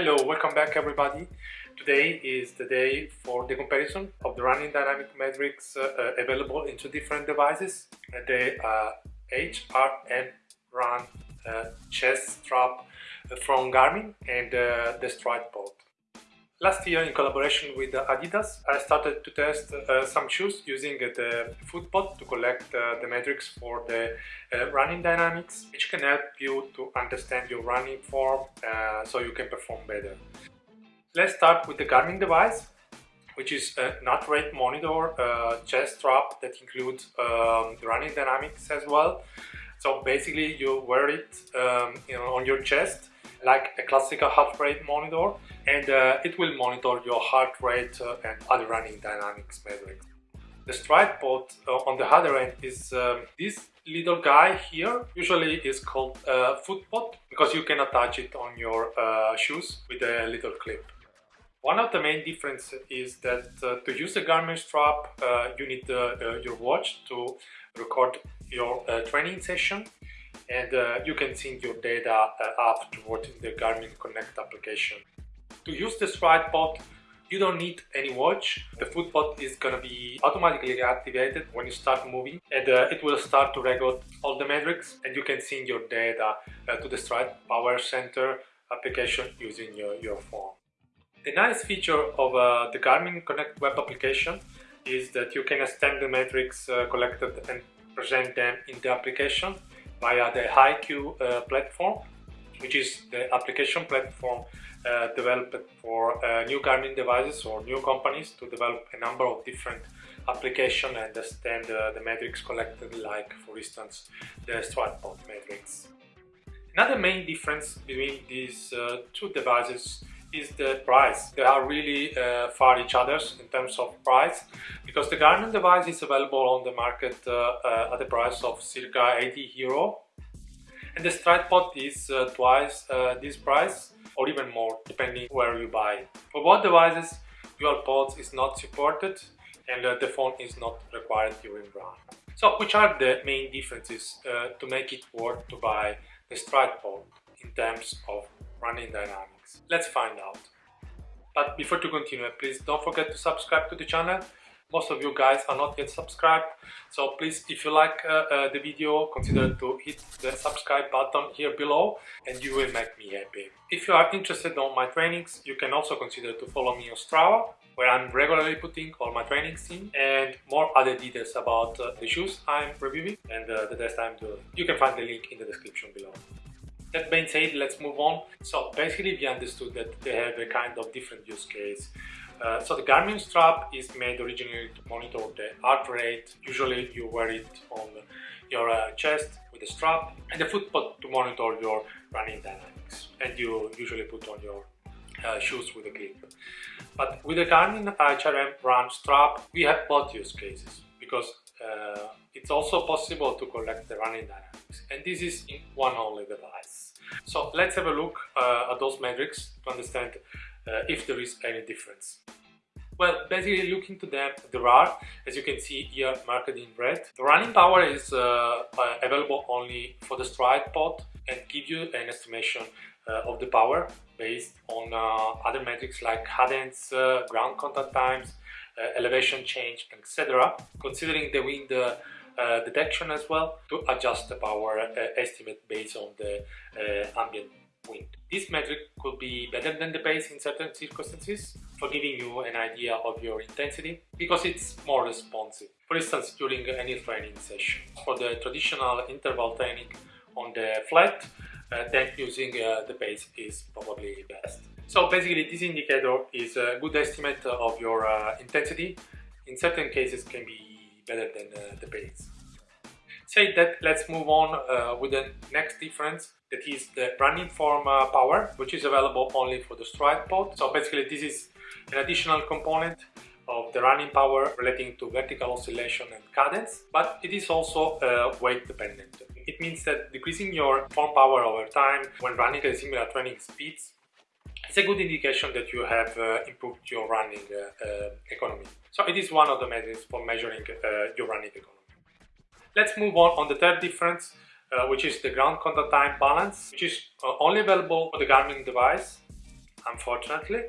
Hello, welcome back everybody. Today is the day for the comparison of the running dynamic metrics uh, uh, available in two different devices. Uh, HRM Run uh, chest strap from Garmin and uh, the Stryd Pod. Last year, in collaboration with Adidas, I started to test uh, some shoes using the FootPod to collect uh, the metrics for the uh, running dynamics, which can help you to understand your running form uh, so you can perform better. Let's start with the Garmin device, which is a heart rate monitor uh, chest strap that includes um, the running dynamics as well. So basically, you wear it um, you know, on your chest like a classical heart rate monitor and uh, it will monitor your heart rate uh, and other running dynamics metrics. The Stryd pod uh, on the other end is um, this little guy here, usually is called uh, foot pod because you can attach it on your uh, shoes with a little clip. One of the main differences is that uh, to use the Garmin strap you need your watch to record your training session and uh, you can sync your data uh, afterward in the Garmin Connect application. To use the Stryd pod, you don't need any watch. The foot pod is gonna be automatically activated when you start moving and uh, it will start to record all the metrics and you can sync your data uh, to the Stride Power Center application using your, your phone. The nice feature of uh, the Garmin Connect web application is that you can extend the metrics uh, collected and present them in the application via the HiQ uh, platform, which is the application platform uh, developed for uh, new Garmin devices or new companies to develop a number of different applications and understand the metrics collected, like for instance the Stryd pod metrics. Another main difference between these uh, two devices is the price. They are really uh, far each other in terms of price because the Garmin device is available on the market uh, uh, at the price of circa 80 euro and the Stryd Pod is uh, twice uh, this price or even more depending where you buy. For both devices dual pods is not supported and uh, the phone is not required during run. So which are the main differences to make it worth to buy the Stryd Pod in terms of running dynamics. Let's find out. But before to continue, please don't forget to subscribe to the channel. Most of you guys are not yet subscribed, so please, if you like uh, uh, the video, consider to hit the subscribe button here below and you will make me happy. If you are interested on my trainings, you can also consider to follow me on Strava, where I'm regularly putting all my trainings in and more other details about uh, the shoes I'm reviewing and uh, the test I'm doing. You can find the link in the description below. That being said, let's move on. So basically we understood that they have a kind of different use case. Uh, so the Garmin strap is made originally to monitor the heart rate. Usually you wear it on your uh, chest with a strap and the foot pod to monitor your running dynamics and you usually put on your uh, shoes with a clip. But with the Garmin HRM Run strap we have both use cases because uh, it's also possible to collect the running dynamics and this is in one only device. So let's have a look uh, at those metrics to understand uh, if there is any difference. Well, basically looking to them, there are, as you can see here marked in red. The running power is uh, uh available only for the Stryd pod and give you an estimation uh, of the power based on other metrics like cadence, ground contact times, elevation change, etc. Considering the wind uh, detection as well to adjust the power uh, estimate based on the uh, ambient wind. This metric could be better than the base in certain circumstances for giving you an idea of your intensity because it's more responsive. For instance, during any training session. For the traditional interval training on the flat, uh, then using uh, the base is probably best. So basically this indicator is a good estimate of your uh, intensity. In certain cases can be better than uh, the base. Say that, let's move on uh, with the next difference that is the running form uh, power, which is available only for the Stryd pod. So basically this is an additional component of the running power relating to vertical oscillation and cadence, but it is also uh, weight dependent. It means that decreasing your form power over time when running at similar training speeds it's a good indication that you have uh, improved your running uh, uh, economy. So it is one of the methods for measuring uh, your running economy. Let's move on on the third difference, uh, which is the ground contact time balance, which is only available for the Garmin device unfortunately.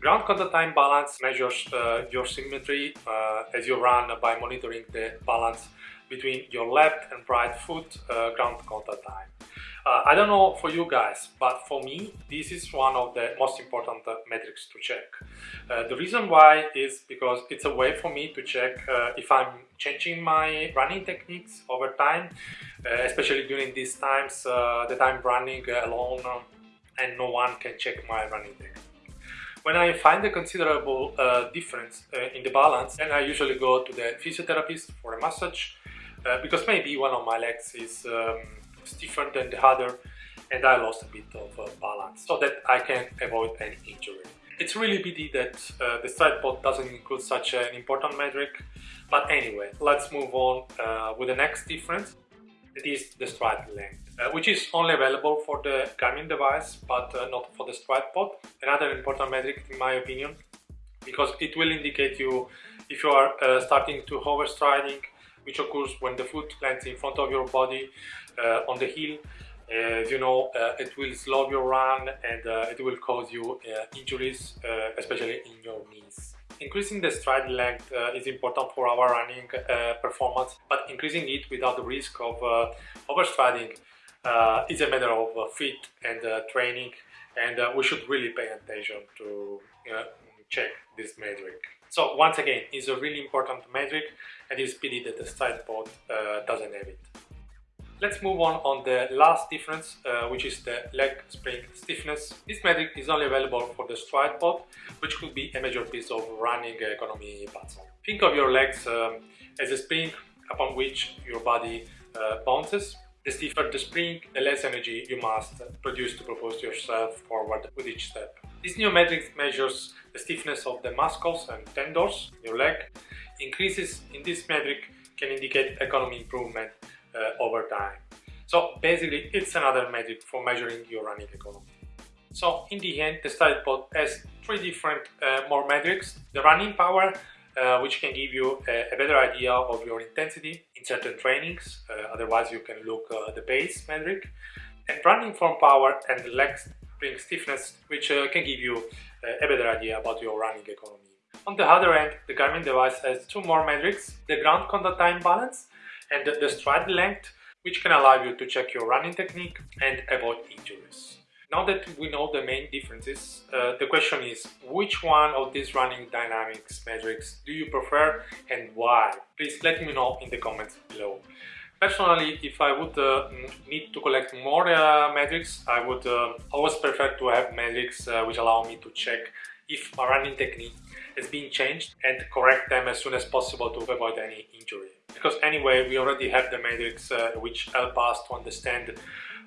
Ground contact time balance measures your symmetry as you run by monitoring the balance between your left and right foot ground contact time. Uh, I don't know for you guys, but for me, this is one of the most important uh, metrics to check. Uh, the reason why is because it's a way for me to check uh, if I'm changing my running techniques over time, uh, especially during these times uh, that I'm running alone and no one can check my running technique. When I find a considerable difference in the balance, then I usually go to the physiotherapist for a massage because maybe one of my legs is um, stiffer than the other and I lost a bit of uh, balance so that I can avoid any injury. It's really pity that uh, the Stryd pod doesn't include such an important metric, but anyway, let's move on uh, with the next difference. It is the stride length, uh, which is only available for the Garmin device, but uh, not for the Stryd pod. Another important metric in my opinion, because it will indicate you if you are uh, starting to overstriding, which occurs when the foot lands in front of your body uh, on the heel as you know, uh, it will slow your run and uh, it will cause you injuries, especially in your knees. Increasing the stride length uh, is important for our running uh, performance, but increasing it without the risk of uh, overstriding is a matter of fit and training, and we should really pay attention to check this metric. So once again, it's a really important metric and it's pity that the Stryd pod doesn't have it. Let's move on on the last difference, uh, which is the leg spring stiffness. This metric is only available for the Stryd pod, which could be a major piece of running economy puzzle. Think of your legs um, as a spring upon which your body uh, bounces. The stiffer the spring, the less energy you must produce to propose yourself forward with each step. This new metric measures the stiffness of the muscles and tendons in your leg. Increases in this metric can indicate economy improvement uh, over time. So basically it's another metric for measuring your running economy. So in the end, the Stryd pod has three different uh, more metrics. The running power, uh, which can give you a, a, better idea of your intensity in certain trainings, uh, otherwise you can look at uh, the pace metric. And running form power and the leg spring stiffness, which uh, can give you a better idea about your running economy. On the other end, the Garmin device has two more metrics, the ground contact time balance and the stride length, which can allow you to check your running technique and avoid injuries. Now that we know the main differences, uh, the question is which one of these running dynamics metrics do you prefer and why? Please let me know in the comments below. Personally, if I would uh, need to collect more uh, metrics, I would uh, always prefer to have metrics uh, which allow me to check if my running technique has been changed and correct them as soon as possible to avoid any injury because anyway we already have the metrics uh, which help us to understand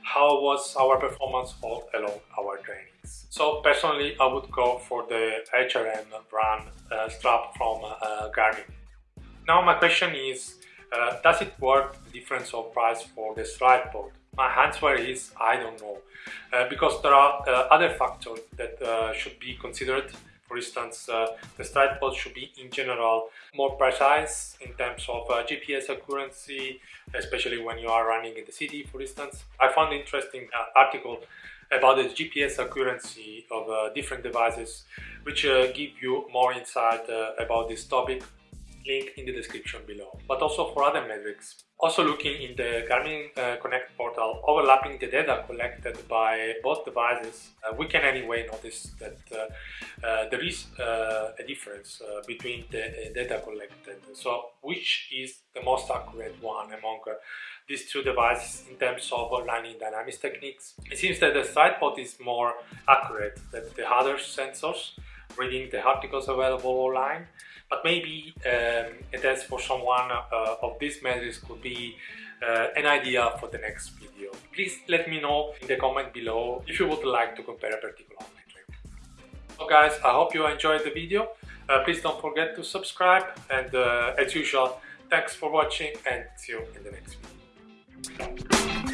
how was our performance all along our trainings. So personally I would go for the HRM run uh, strap from Garmin. Now my question is, uh, does it worth the difference of price for the Stryd pod? My answer is I don't know, uh, because there are uh, other factors that should be considered for instance, uh, the Stryd pod should be in general more precise in terms of uh, GPS accuracy, especially when you are running in the city, for instance. I found interesting uh, article about the GPS accuracy of uh, different devices, which uh, give you more insight uh, about this topic link in the description below, but also for other metrics. Also looking in the Garmin uh, Connect portal, overlapping the data collected by both devices, uh, we can anyway notice that uh, uh there is uh, a difference uh, between the data collected. So which is the most accurate one among these two devices in terms of running dynamics techniques? It seems that the Stryd pod is more accurate than the other sensors, reading the articles available online but maybe um, it has for someone uh, of these measures could be uh, an idea for the next video. Please let me know in the comment below if you would like to compare a particular metric. So guys, I hope you enjoyed the video. Uh, please don't forget to subscribe and uh, as usual, thanks for watching and see you in the next video.